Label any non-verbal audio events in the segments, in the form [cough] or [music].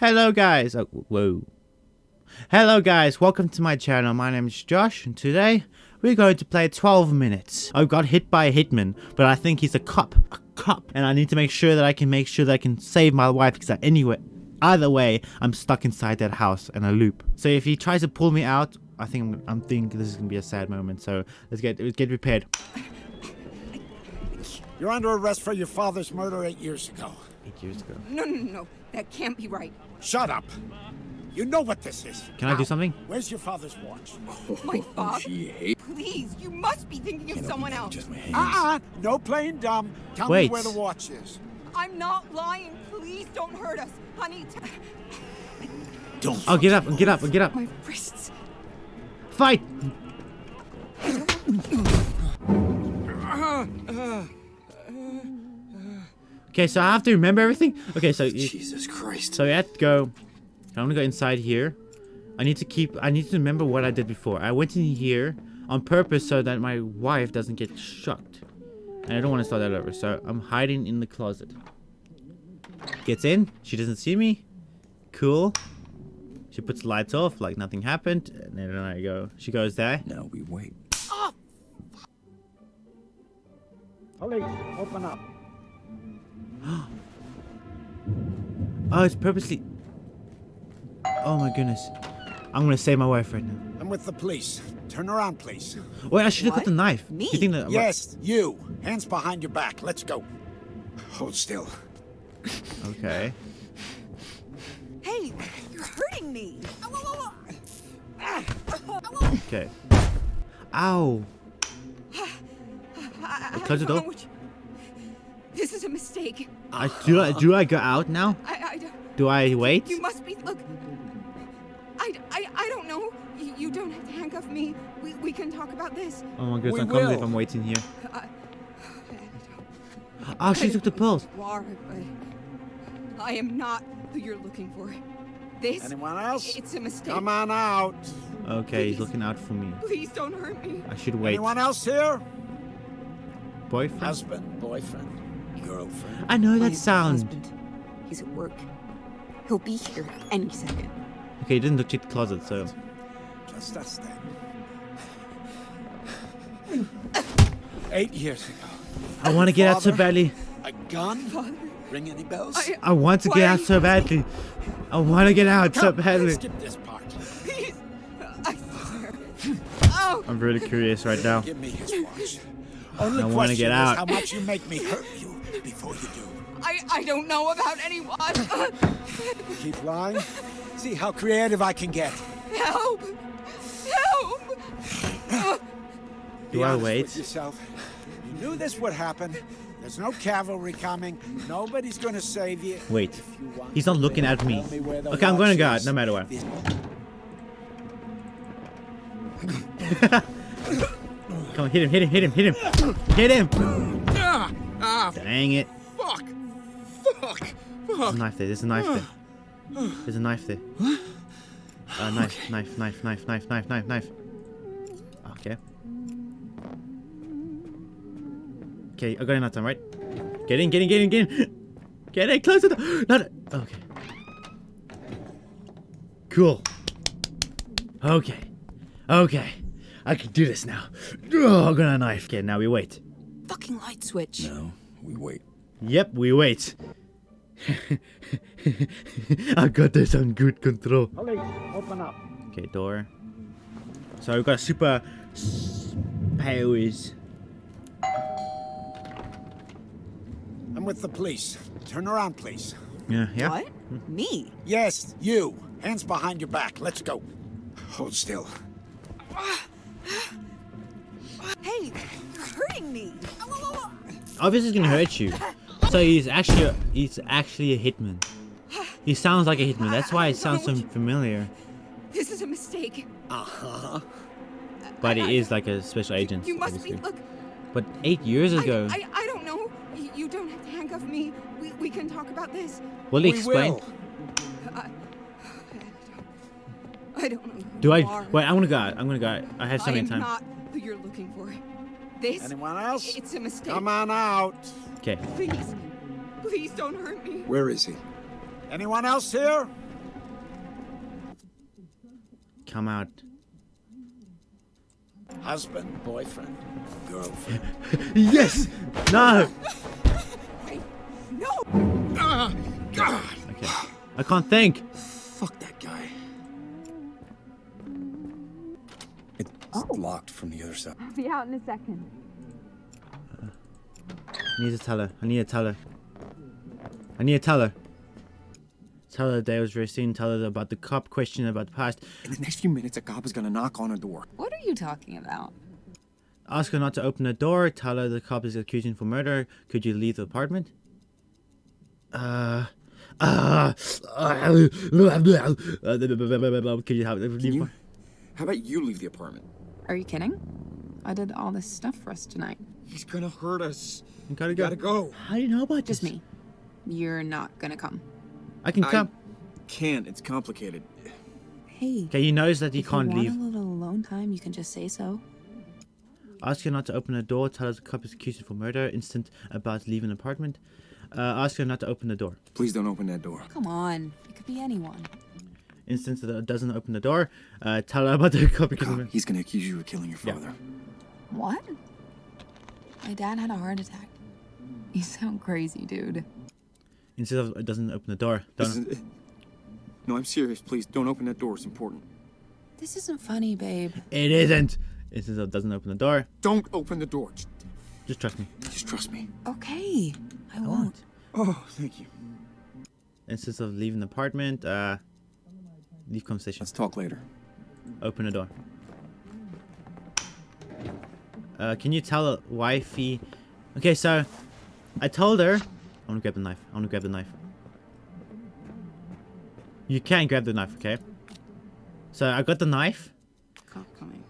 Hello guys. Oh, whoa. Hello guys, welcome to my channel. My name is Josh and today we're going to play 12 minutes. I got hit by a hitman, but I think he's a cop. A cop. And I need to make sure that I can make sure that I can save my wife because anyway, either way, I'm stuck inside that house in a loop. So if he tries to pull me out, I think I'm, thinking this is gonna be a sad moment. So let's get let's get prepared. You're under arrest for your father's murder eight years ago. Eight years ago. No, no, no, that can't be right. Shut up. You know what this is. Can I do something? Where's your father's watch? [laughs] Oh, My oh, Bob, please, you must be thinking of someone else. Uh-uh. No playing dumb. Tell Wait. me where the watch is. I'm not lying. Please don't hurt us, honey. T- Don't. Oh, get up! Get up! Get up! my wrists. Fight! [coughs] Uh-huh, uh-huh. Okay, so I have to remember everything. Okay, so you, Jesus Christ. so we have to go. I'm gonna go inside here. I need to keep. I need to remember what I did before. I went in here on purpose so that my wife doesn't get shocked, and I don't want to start that over. So I'm hiding in the closet. Gets in. She doesn't see me. Cool. She puts the lights off like nothing happened, and then I go. She goes there. Now we wait. Police, open up. [gasps] Oh, it's purposely. Oh my goodness. I'm gonna save my wife right now. I'm with the police. Turn around, please. Wait, I should have got the knife. Me? You think that? Yes, you. Hands behind your back. Let's go. Hold still. Okay. Hey, you're hurting me. Okay. Ow. I, [sighs] I Close the door. What you- This is a mistake. I do. I do. I go out now? I, I don't. Do I wait? You must be. Look. I, I, I don't know. You, you don't have to handcuff me. We, we can talk about this. Oh my goodness! We I can't believe will. I'm waiting here. I, Oh, she took the pills. Are, I am not who you're looking for. This. Anyone else? It's a mistake. Come on out. Okay, he's looking out for me. Please don't hurt me. I should wait. Anyone else here? Boyfriend? Husband, boyfriend, girlfriend. I know that sound. husband. He's at work. He'll be here any second. Okay, he didn't look check the closet, so. Just us then. Eight years ago. I want to get out so Father? badly. A gun? Father, Ring any bells? I, I want to get out you so badly. I want to get out so Come, badly. Skip this part. please. I swear. Oh, I'm really curious right now. Give me his watch. Only I wanna question get is out. how much you make me hurt I, I don't know about anyone. [laughs] Keep lying. See how creative I can get. Help! Help! Do I wait? Yourself. You knew this would happen. There's no cavalry coming. Nobody's gonna save you. Wait. You He's not looking at me. Me Okay, I'm gonna watch go out no matter what. [laughs] Come on, hit him, hit him, hit him, hit him. Hit him! Ah! Ah! Dang it. Fuck. There's a knife there. There's a knife there. [sighs] There's a knife there. Uh, knife, okay. knife, knife, knife, knife, knife, knife, knife. Okay. Okay, I got enough time, right? Get in, get in, get in, get in. Get in, close the door. [gasps] No. Okay. Cool. Okay. Okay. I can do this now. [sighs] Oh, I got a knife. Okay, now we wait. Fucking light switch. No, we wait. Yep, we wait. [laughs] I got this on good control. Police, open up. Okay, door. So we've got super powers. I'm with the police. Turn around, please. Yeah, yeah. What? Me? Yes, you. Hands behind your back. Let's go. Hold still. Hey, you're hurting me. Obviously, it's gonna hurt you. [laughs] So he's actually a, he's actually a hitman. He sounds like a hitman. That's why it [laughs] sounds so familiar. This is a mistake. Uh-huh. But he is like a special agent. You must be. Look, But eight years ago. I, I don't know. You, you don't have to handcuff me. We, we can talk about this. Will he We explain? will. [sighs] I, I don't know. who Do you I? are. Wait, I'm gonna go out. I'm gonna go out. I have so I many am time. not who you're looking for. This. Anyone else? It's a mistake. Come on out. Okay. Please, please don't hurt me. Where is he? Anyone else here? come out. Husband, boyfriend, girlfriend. [laughs] Yes! No! No! Ah, God. Okay. I can't think. Fuck that guy. It's locked from the other side. I'll be out in a second. I need to tell her. I need to tell her. I need to tell her. Tell her the day was very soon. Tell her about the cop question about the past. In the next few minutes, a cop is gonna knock on her door. What are you talking about? Ask her not to open the door. Tell her the cop is accusing for murder. Could you leave the apartment? Uh. Uh, uh, could you have Can leave? you? How about you leave the apartment? Are you kidding? I did all this stuff for us tonight. He's gonna hurt us. You gotta go. gotta go. How do you know about Just this? me. You're not gonna come. I can I- come. Can't. It's complicated. Hey. Okay, he knows that he if you can't want leave. a little alone time, you can just say so. Ask her not to open the door. Tell her the cop is accused for murder. Instant about leaving the apartment. Uh, ask her not to open the door. Please don't open that door. Come on. It could be anyone. Instant that doesn't open the door. Uh, tell her about the cop [laughs] accusing Cop, he's gonna accuse you of killing your Yeah. father. What? My dad had a heart attack. You sound crazy, dude. Instead of it doesn't open the door. Don't. is- No, I'm serious. Please don't open that door. It's important. This isn't funny, babe. It isn't. Instead of doesn't open the door. Don't open the door. Just, Just trust me. just trust me. Okay. I I won't. won't. Oh, thank you. Instead of leaving the apartment, uh, leave conversation. Let's talk later. Open the door. Uh, can you tell wifey? Okay, so I told her. I want to grab the knife. I want to grab the knife. You can grab the knife, okay? So I got the knife, Cop coming.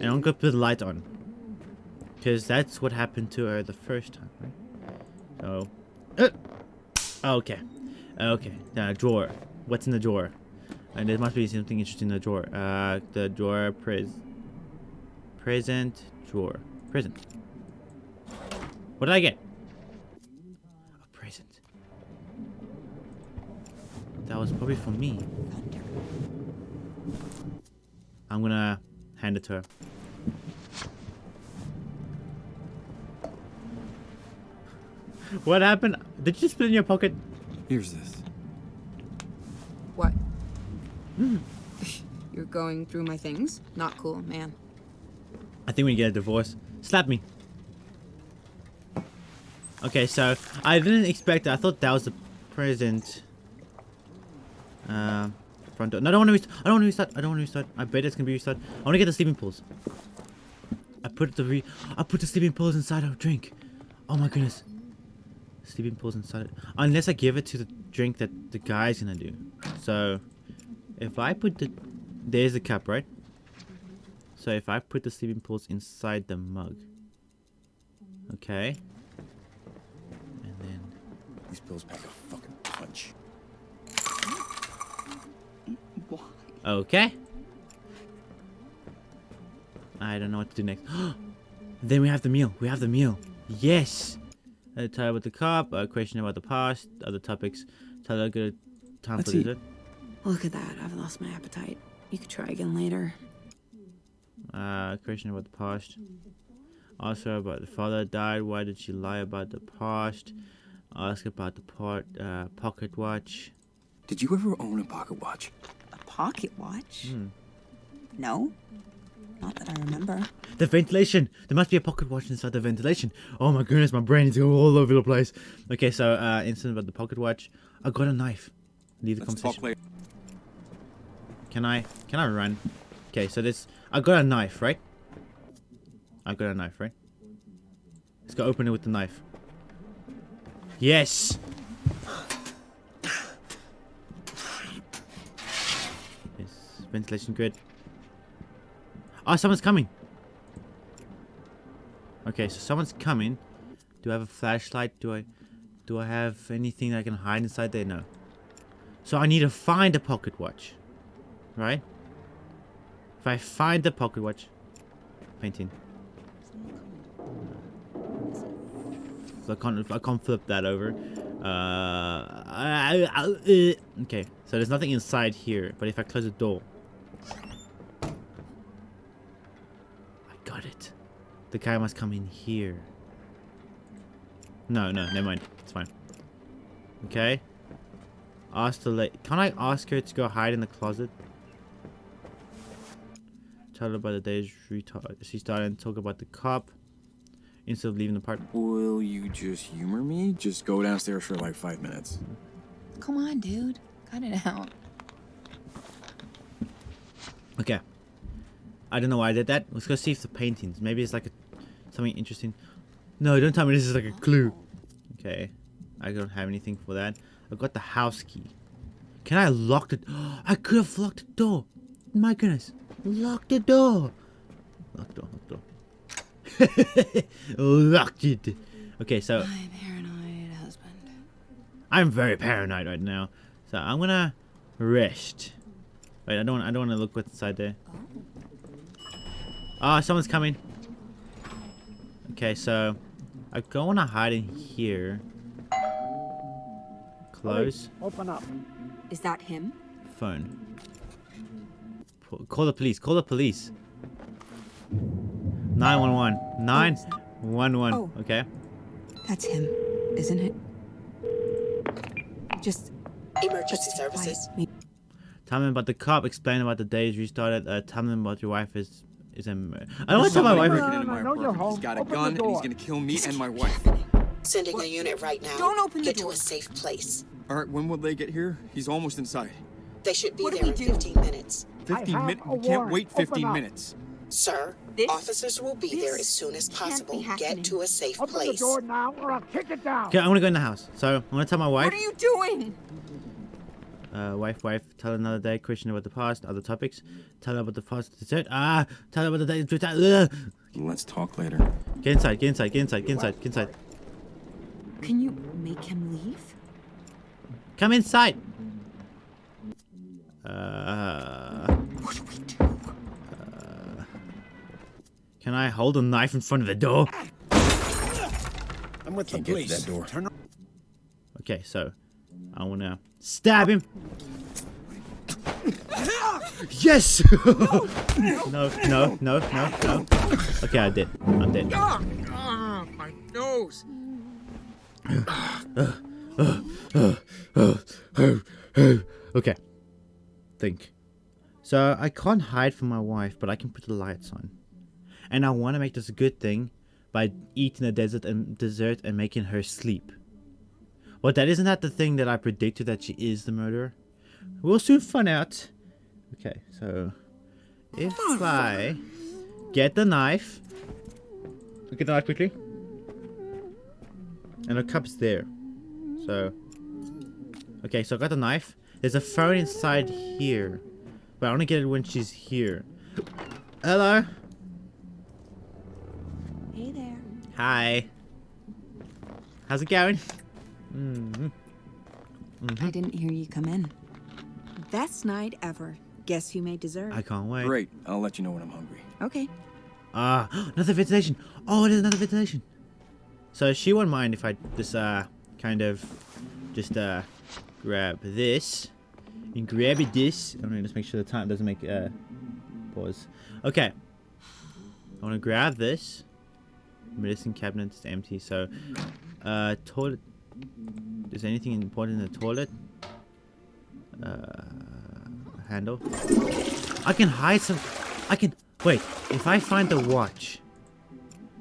and I'm gonna put the light on, because that's what happened to her the first time, right? So, uh, okay, okay. Uh, drawer. What's in the drawer? And there must be something interesting in the drawer. Uh, the drawer pres. Present drawer. Present. What did I get? A present. That was probably for me. I'm gonna hand it to her. What happened? Did you just put it in your pocket? Here's this. What? Hmm. [laughs] You're going through my things? Not cool, man. I think we get a divorce. Slap me. Okay, so I didn't expect. I thought that was the present. Uh, front door. No, I don't want to. I don't want to restart. I don't want to restart. I bet it's gonna be restart. I want to get the sleeping pools. I put the re. I put the sleeping pools inside of a drink. Oh my goodness. Sleeping pools inside. Unless I give it to the drink that the guy's gonna do. So, if I put the, there's the cup, right? So if I put the sleeping pills inside the mug. Okay. And then These pills pack a fucking punch. Why? okay. I don't know what to do next. [gasps] then we have the meal. We have the meal. Yes. A tie with the cop. A question about the past. Other topics. Tell her good time Let's for eat. dessert. Look at that. I've lost my appetite. You could try again later. Uh, question about the past. Also about the father died. Why did she lie about the past? Ask about the part uh, pocket watch. Did you ever own a pocket watch? A pocket watch? Hmm. No. Not that I remember. The ventilation. There must be a pocket watch inside the ventilation. Oh my goodness, my brain is going all over the place. Okay, so uh, incident about the pocket watch. I got a knife. Leave the Let's conversation. talk later. Can I? Can I run? Okay, so this. I got a knife, right? I got a knife, right? Let's go open it with the knife. Yes. Is ventilation good? Oh, ah, someone's coming. Okay, so someone's coming. Do I have a flashlight? Do I, do I have anything I can hide inside there? No. So I need to find a pocket watch, right? If I find the pocket watch, painting. So I can't, I can't flip that over. Uh, I- I- uh, okay, so there's nothing inside here, but if I close the door. I got it. The guy must come in here. No, no, never mind. It's fine. Okay. Ask the lady. Can I ask her to go hide in the closet? Tell her about the days retard. She started to talk about the cop instead of leaving the park. Will you just humor me? Just go downstairs for like five minutes. Come on, dude. Cut it out. Okay. I don't know why I did that. Let's go see if the paintings. Maybe it's like a, something interesting. No, don't tell me this is like a clue. Okay. I don't have anything for that. I've got the house key. Can I lock the... [gasps] I could have locked the door. My goodness. Lock the door. Lock the door. Lock the door. [laughs] Locked it. Okay, so My paranoid husband. I'm very paranoid right now. So I'm gonna rest. Wait, I don't. I don't want to look what's inside there. Ah, someone's coming. Okay, so I go want to hide in here. Close Open up. Is that him? phone. P- Call the police. Call the police. 911. 911. Oh. Okay. That's him, isn't it? Just Emergency services. Tell them about the cop. Explain about the days restarted. Uh, tell them about your wife is is a. mur- I don't want to tell my wife. Breaking No, into no, my no, you're apartment. He's home. got a Open gun and he's gonna kill me and my wife. Sending a unit right now. Don't open the Get door. to a safe place. All right, when will they get here? He's almost inside. They should be What do there we in do? 15 minutes. 15 minutes? We can't wait 15 minutes. Sir, This- officers will be there as soon as possible. Get to a safe Open the place. door now or I'll kick it down. Okay, I'm gonna go in the house. So I'm gonna tell my wife. What are you doing? Uh, wife, wife, tell another day, question about the past, other topics. Tell her about the past dessert. Ah, tell her about the day. Ugh. Let's talk later. Get inside, get inside, get inside, get inside, get inside. Can you make him leave? Come inside. Uh, can I hold a knife in front of the door? I'm with Can't the get to that door. Turn Okay, so I wanna stab him. Yes! [laughs] no, no, no, no, no. Okay, I did. I'm dead. Ah, ah, my nose. Okay. Think. So I can't hide from my wife, but I can put the lights on. And I want to make this a good thing by eating the desert and dessert and making her sleep. But that isn't that the thing that I predicted that she is the murderer. We'll soon find out. Okay, so if I get the knife, get the knife quickly, and the cup's there. So Okay, so I got the knife. There's a phone inside here. But I want to get it when she's here. Hello? Hey there. Hi. How's it going? Mm I didn't hear you come in. Best night ever. Guess who made dessert? I can't wait. Great. I'll let you know when I'm hungry. Okay. Ah, [gasps] another ventilation. Oh, there's another ventilation. So she won't mind if I just, uh, kind of, just, uh, grab this. And grab this. I'm gonna just make sure the time doesn't make, uh, pause. Okay. I want to grab this. Medicine cabinet is empty, so, uh, toilet. Is anything important in the toilet? Uh, handle. I can hide some. I can. Wait, if I find the watch,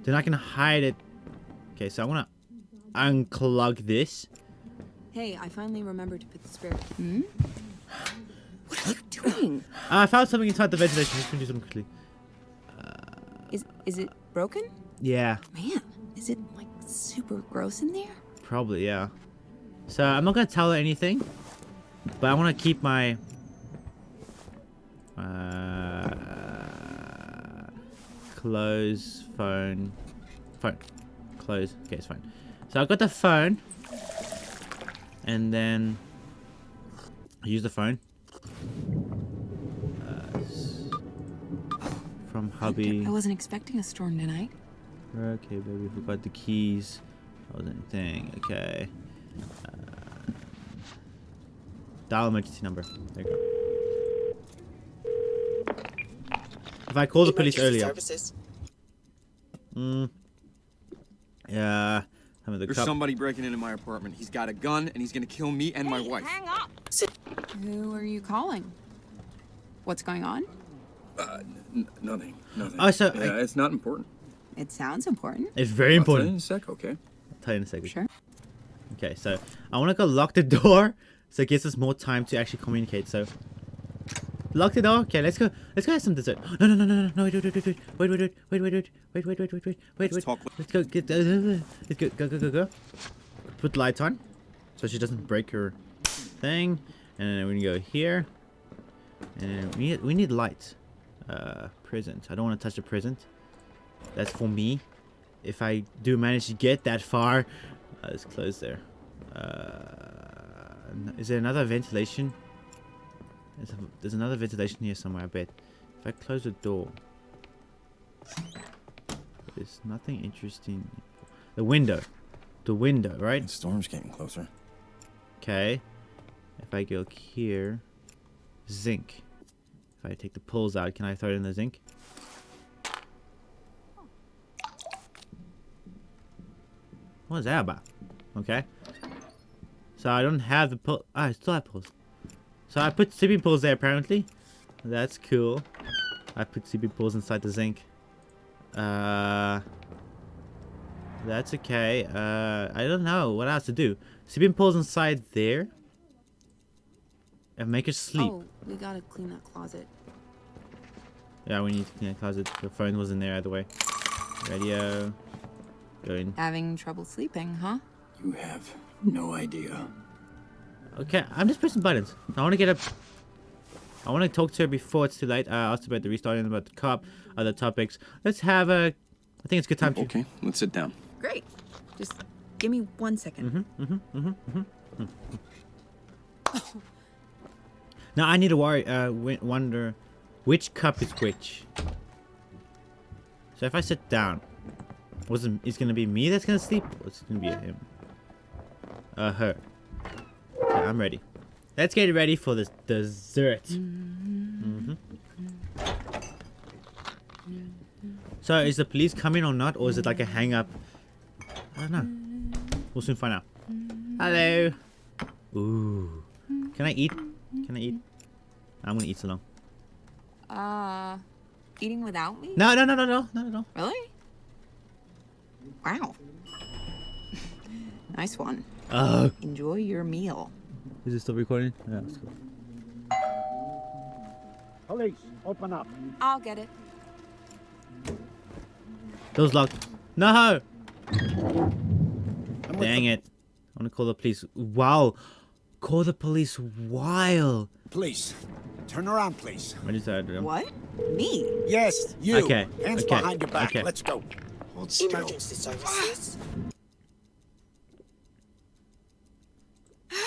then I can hide it. Okay, so I want to unclog this. Hey, I finally remembered to put the spirit. Hmm? What are you doing? Uh, I found something inside the ventilation. Let's do something quickly. Is is it broken? Yeah, Man, is it like super gross in there? probably, yeah. So I'm not going to tell her anything, but I want to keep my. Uh, close phone. Phone. Close. Okay, it's fine. So I've got the phone. And then. I use the phone. Uh, from hubby. I wasn't expecting a storm tonight. Okay, baby, We forgot the keys. That was anything. Okay. Uh, dial emergency number. There you go. If I call the police Emergency earlier. Services. Mm. Yeah. Some of the There's cop- somebody breaking into my apartment. He's got a gun and he's gonna kill me and my wife. Hang up. Who are you calling? What's going on? Uh, n- nothing. Nothing. Oh, so yeah, I- it's not important. It sounds important. It's very I'll tell you in a sec, okay? I'll tell you in a second. Sure. Okay, so I want to go lock the door, so it gives us more time to actually communicate. So lock the door. Okay, let's go. Let's go have some dessert. No, no, no, no, no, no. Wait, wait, wait, wait, wait, wait, wait, wait, wait, wait, wait, wait, wait, wait, wait, wait, Let's talk- Let's go get. Uh, let's go, go, go, go, go. Put lights on, so she doesn't break her thing. And then we can go here. And we need, we need lights. Uh, present. I don't want to touch the present. That's for me. If I do manage to get that far, uh, let's close there. Uh, is there another ventilation? There's, a, there's another ventilation here somewhere, I bet. If I close the door, there's nothing interesting. The window, the window, right? The storm's getting closer. Okay. If I go here, zinc. If I take the pulls out, can I throw it in the zinc? What is that about? Okay. So I don't have the pull. Ah, I still have pulls. So I put CB pulls there apparently. That's cool. I put CB pulls inside the zinc. Uh. That's okay. Uh, I don't know what else to do. CB pulls inside there. And make her sleep. Oh, we gotta clean that closet. Yeah, we need to clean the closet. The phone wasn't there either way. Radio. Going. Having trouble sleeping, huh? You have no idea. Okay, I'm just pressing buttons. I want to get up. I want to talk to her before it's too late. I asked about the restarting, about the cop, other topics. Let's have a. I think it's a good time to. Okay, let's sit down. Great. Just give me one second. Mm-hmm, mm-hmm, mm-hmm, [laughs] now I need to worry. Uh, wonder, which cup is which. So if I sit down, was it, it's gonna be me that's gonna sleep, or it's gonna be him? Uh, her. Okay, I'm ready. Let's get ready for this dessert. hmm So is the police coming or not, or is it like a hang up? I don't know. We'll soon find out. Hello. Ooh. Can I eat? Can I eat? I'm gonna eat so long. Uh, eating without me? No, no, no, no, no, no, no. Really? Wow. [laughs] nice one. Oh, Enjoy your meal. is it still recording? Yeah, it's cool. Police, open up. I'll get it. Door's locked. No! I'm with Dang it. I wanna call the police. Wow. Call the police while. Police. Turn around, please. What is that? What? Me? Yes, you. Okay, Hands okay, behind your back. okay. Let's go. Hold still. Emergency services.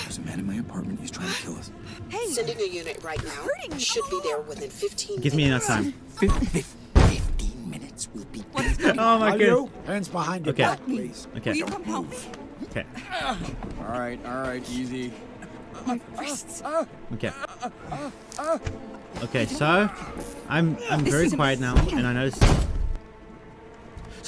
There's a man in my apartment. He's trying to kill us. Hey, Sending a unit right now. hurting me. Should be there within 15 Gives me enough time. Fif- Fifteen minutes. We'll be. Oh my god. Hands behind your Okay. back, please. Okay. Will you come help me? Okay. All right, all right, easy. My wrists. Okay. Okay, so I'm I'm very quiet now, and I noticed.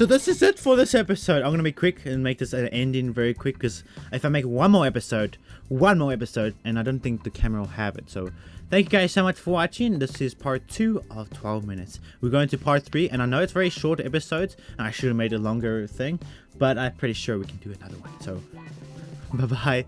So this is it for this episode. I'm gonna be quick and make this an ending very quick because if I make one more episode, one more episode, and I don't think the camera will have it. So thank you guys so much for watching. This is part two of 12 minutes. We're going to part three, and I know it's very short episodes, and I should have made a longer thing, but I'm pretty sure we can do another one. So [laughs] bye bye.